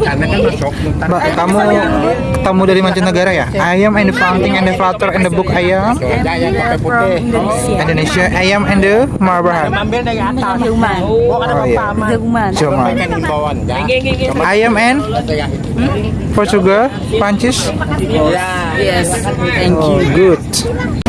kan masuk. Mbak, kamu tamu dari mancanegara ya? I am and the fountain and the flutter and the book ayam pakai putih. Indonesia. I am and the marbahan. Ambil dari atas. Hilman. Oh, Oh, iya. Hilman. Cuma ya. ayam and Ada yang Portugal, Prancis. Ya. Yes. Thank Oh, good.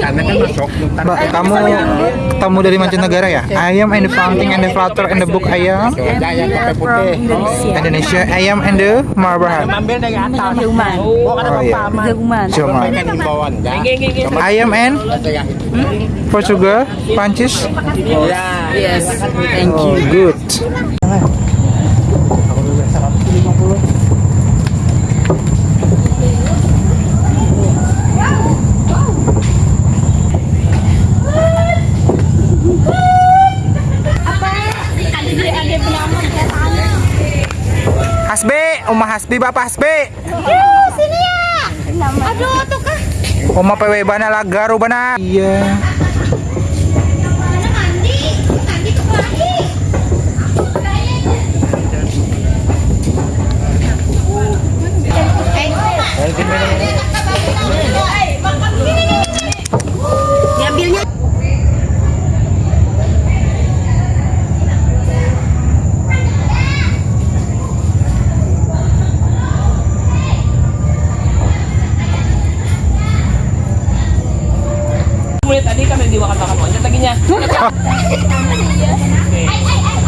Sana kan masuk. Mbak, kamu tamu dari mancanegara ya? I am and the fountain and the flutter and the book pakai putih. Indonesia. I am and the marbahan. Ambil dari atas. Hilman. Oh, ada Oh, iya. Hilman. Cuma ya. ayam and Portugal, Prancis. Ya. Yes. Thank Oh, good. Uma Hasbi, Bapak Hasbi. Yuk, sini ya. Aduh, tuh kah? Uma PW bana lah garu bana. Iya.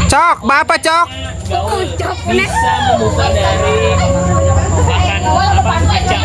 Cok, bapak cok. Gaun bisa membuka dari kacang.